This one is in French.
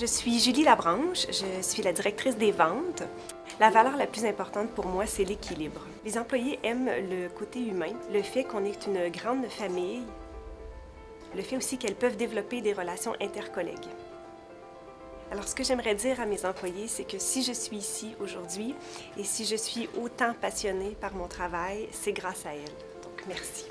Je suis Julie Labranche, je suis la directrice des ventes. La valeur la plus importante pour moi, c'est l'équilibre. Les employés aiment le côté humain, le fait qu'on est une grande famille, le fait aussi qu'elles peuvent développer des relations intercollègues. Alors, ce que j'aimerais dire à mes employés, c'est que si je suis ici aujourd'hui et si je suis autant passionnée par mon travail, c'est grâce à elles. Donc, merci.